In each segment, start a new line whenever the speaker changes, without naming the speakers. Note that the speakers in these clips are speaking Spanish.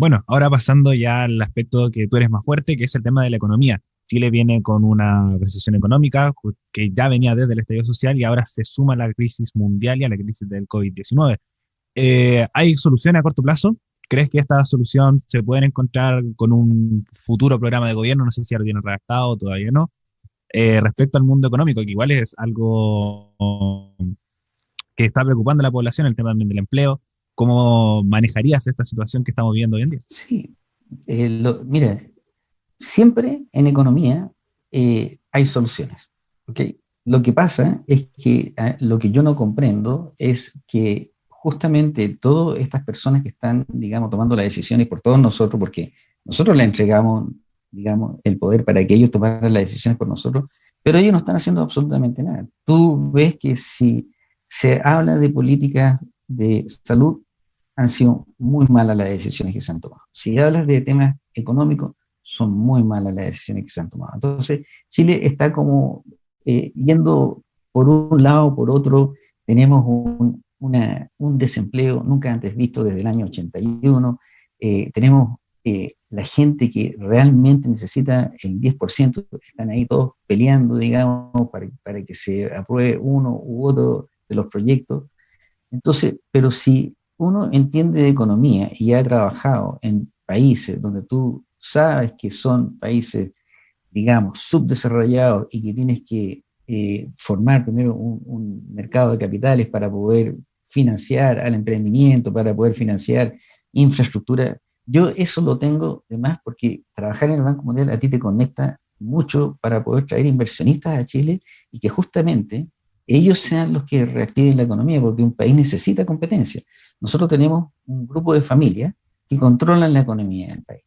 Bueno, ahora pasando ya al aspecto que tú eres más fuerte, que es el tema de la economía. Chile viene con una recesión económica que ya venía desde el estallido social y ahora se suma a la crisis mundial y a la crisis del COVID-19. Eh, ¿Hay soluciones a corto plazo? ¿Crees que esta solución se puede encontrar con un futuro programa de gobierno? No sé si ya lo tienen redactado, todavía no. Eh, respecto al mundo económico, que igual es algo que está preocupando a la población, el tema también del empleo. ¿Cómo manejarías esta situación que estamos viviendo hoy en día?
Sí, eh, mira, siempre en economía eh, hay soluciones. Lo que pasa es que ah, lo que yo no comprendo es que justamente todas estas personas que están, digamos, tomando las decisiones por todos nosotros, porque nosotros le entregamos, digamos, el poder para que ellos tomaran las decisiones por nosotros, pero ellos no están haciendo absolutamente nada. Tú ves que si se habla de políticas de salud, han sido muy malas las decisiones que se han tomado. Si hablas de temas económicos, son muy malas las decisiones que se han tomado. Entonces, Chile está como eh, yendo por un lado, por otro, tenemos un, desempleo nunca antes visto desde el año 81, eh, tenemos eh, la gente que realmente necesita el 10%, están ahí todos peleando, digamos, para, para que se apruebe uno u otro de los proyectos. Entonces, pero si uno entiende de economía y ha trabajado en países donde tú sabes que son países, digamos, subdesarrollados y que tienes que eh, formar primero un, mercado de capitales para poder financiar al emprendimiento, para poder financiar infraestructura. Yo eso lo tengo de más porque trabajar en el Banco Mundial a ti te conecta mucho para poder traer inversionistas a Chile y que justamente ellos sean los que reactiven la economía, porque un país necesita competencia. Nosotros tenemos un grupo de familias que controlan la economía del país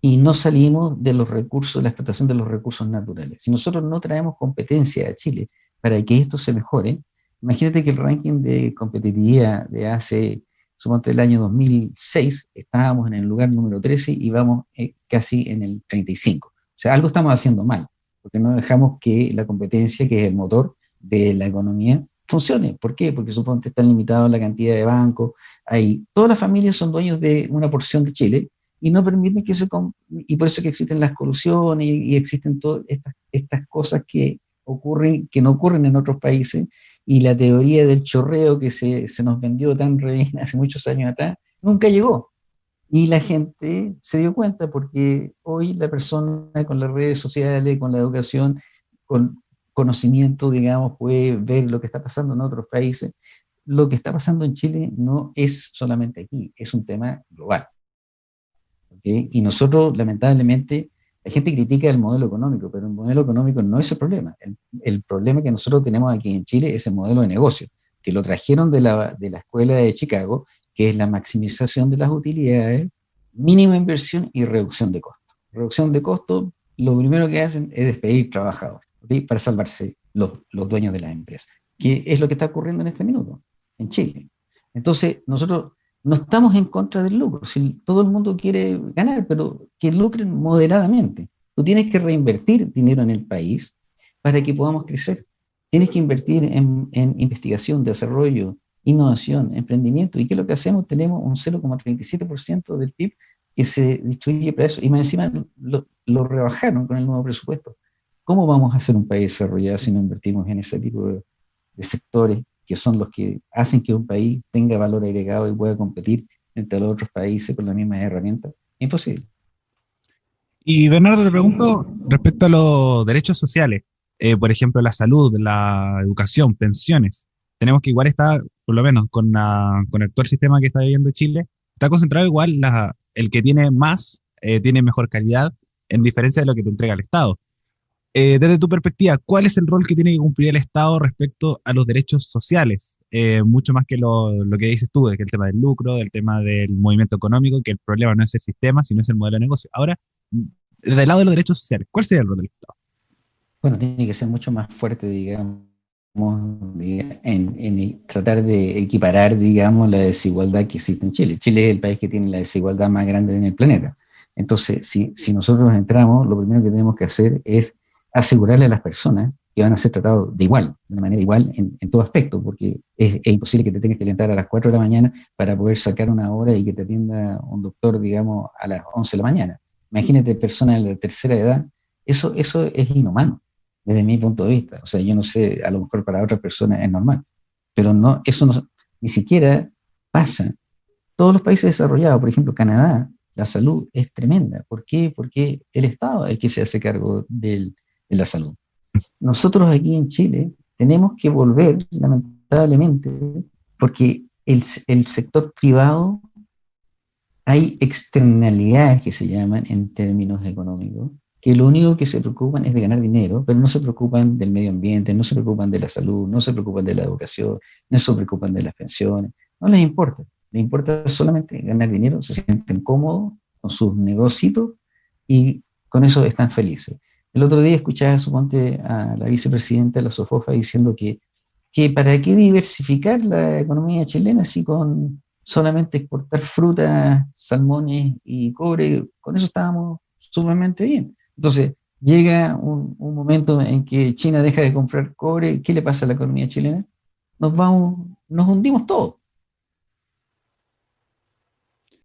y no salimos de los recursos, de la explotación de los recursos naturales. Si nosotros no traemos competencia a Chile para que esto se mejore, imagínate que el ranking de competitividad de hace, suponte el año 2006, estábamos en el lugar número 13 y vamos eh, casi en el 35. O sea, algo estamos haciendo mal, porque no dejamos que la competencia, que es el motor de la economía, funcione. ¿Por qué? Porque suponte están limitados la cantidad de bancos, hay, todas las familias son dueños de una porción de Chile y no permiten que se... Y por eso que existen las colusiones y, existen todas estas, estas cosas que ocurren, que no ocurren en otros países, y la teoría del chorreo que se, se nos vendió tan re hace muchos años atrás, nunca llegó. Y la gente se dio cuenta porque hoy la persona con las redes sociales, con la educación, con conocimiento, digamos, puede ver lo que está pasando en otros países. Lo que está pasando en Chile no es solamente aquí, es un tema global. Y nosotros, lamentablemente, la gente critica el modelo económico, pero el modelo económico no es el problema. El, problema que nosotros tenemos aquí en Chile es el modelo de negocio, que lo trajeron de la, de la escuela de Chicago, que es la maximización de las utilidades, mínima inversión y reducción de costos. Reducción de costos, lo primero que hacen es despedir trabajadores para salvarse los, los dueños de las empresas, que es lo que está ocurriendo en este minuto en Chile. Entonces, nosotros no estamos en contra del lucro. Si todo el mundo quiere ganar, pero que lucren moderadamente. Tú tienes que reinvertir dinero en el país para que podamos crecer. Tienes que invertir en, investigación, desarrollo, innovación, emprendimiento. ¿Y qué es lo que hacemos? Tenemos un 0,37% del PIB que se distribuye para eso. Y más encima lo, rebajaron con el nuevo presupuesto. ¿Cómo vamos a ser un país desarrollado si no invertimos en ese tipo de sectores que son los que hacen que un país tenga valor agregado y pueda competir entre los otros países con las mismas herramientas. Imposible.
Y Bernardo, te pregunto respecto a los derechos sociales, eh, por ejemplo, la salud, la educación, pensiones. Tenemos que igual está, por lo menos con, con el actual sistema que está viviendo Chile, está concentrado igual la, el que tiene más, eh, tiene mejor calidad, en diferencia de lo que te entrega el Estado. Eh, desde tu perspectiva, ¿cuál es el rol que tiene que cumplir el Estado respecto a los derechos sociales? Eh, mucho más que lo, que dices tú, que el tema del lucro, del tema del movimiento económico, que el problema no es el sistema, sino es el modelo de negocio. Ahora, desde el lado de los derechos sociales, ¿cuál sería el rol del Estado?
Bueno, tiene que ser mucho más fuerte, digamos, en, tratar de equiparar, digamos, la desigualdad que existe en Chile. Chile es el país que tiene la desigualdad más grande en el planeta. Entonces, si, si nosotros entramos, lo primero que tenemos que hacer es asegurarle a las personas que van a ser tratados de igual, de una manera igual en, todo aspecto, porque es, imposible que te tengas que levantar a las 4 de la mañana para poder sacar una hora y que te atienda un doctor, digamos, a las 11 de la mañana. Imagínate personas de la tercera edad, eso, eso es inhumano, desde mi punto de vista. O sea, yo no sé, a lo mejor para otras personas es normal, pero no, eso no, ni siquiera pasa. Todos los países desarrollados, por ejemplo, Canadá, la salud es tremenda. ¿Por qué? Porque el Estado es el que se hace cargo de la salud. Nosotros aquí en Chile tenemos que volver, lamentablemente, porque el, el sector privado hay externalidades que se llaman en términos económicos, que lo único que se preocupan es de ganar dinero, pero no se preocupan del medio ambiente, no se preocupan de la salud, no se preocupan de la educación, no se preocupan de las pensiones, no les importa, les importa solamente ganar dinero, se sienten cómodos con sus negocios y con eso están felices. El otro día escuchaba, suponte, a la vicepresidenta de la SOFOFA diciendo que, que para qué diversificar la economía chilena si con solamente exportar frutas, salmones y cobre, con eso estábamos sumamente bien. Entonces, llega un, momento en que China deja de comprar cobre, ¿qué le pasa a la economía chilena? Nos vamos, nos hundimos todos.